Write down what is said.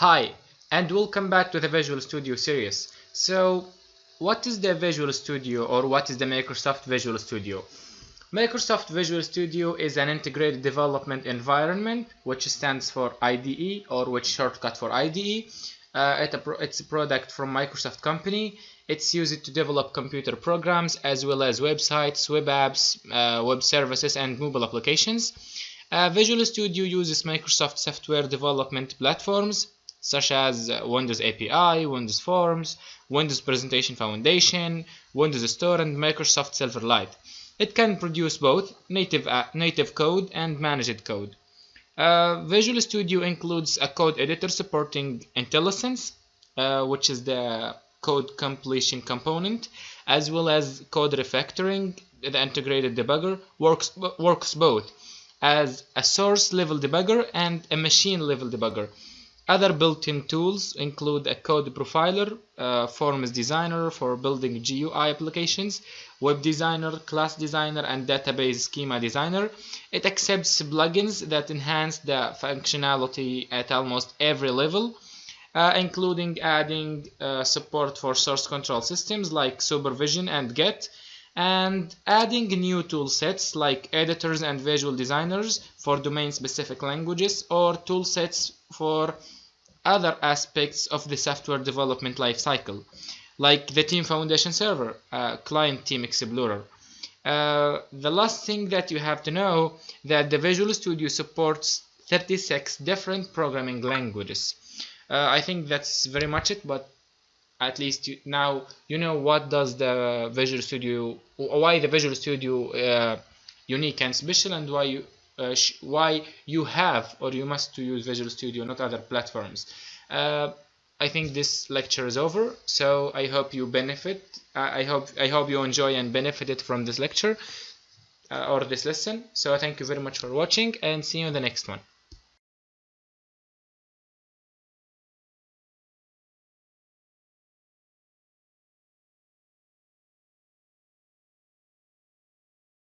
Hi, and welcome back to the Visual Studio series. So, what is the Visual Studio or what is the Microsoft Visual Studio? Microsoft Visual Studio is an integrated development environment which stands for IDE or which shortcut for IDE. Uh, it's a product from Microsoft company. It's used to develop computer programs as well as websites, web apps, uh, web services and mobile applications. Uh, Visual Studio uses Microsoft software development platforms such as Windows API, Windows Forms, Windows Presentation Foundation, Windows Store, and Microsoft Silverlight. It can produce both native, uh, native code and managed code. Uh, Visual Studio includes a code editor supporting IntelliSense, uh, which is the code completion component, as well as code refactoring. The integrated debugger works, works both as a source level debugger and a machine level debugger. Other built-in tools include a code profiler, uh, forms designer for building GUI applications, web designer, class designer, and database schema designer. It accepts plugins that enhance the functionality at almost every level, uh, including adding uh, support for source control systems like Subversion and Git, and adding new tool sets like editors and visual designers for domain-specific languages or tool sets for other aspects of the software development lifecycle, like the Team Foundation server, uh, Client Team Explorer. Uh, the last thing that you have to know that the Visual Studio supports 36 different programming languages. Uh, I think that's very much it, but at least you, now you know what does the Visual Studio, why the Visual Studio uh, unique and special, and why you uh, why you have or you must to use Visual Studio, not other platforms. Uh, I think this lecture is over, so I hope you benefit. I hope I hope you enjoy and benefited from this lecture uh, or this lesson. So thank you very much for watching, and see you in the next one.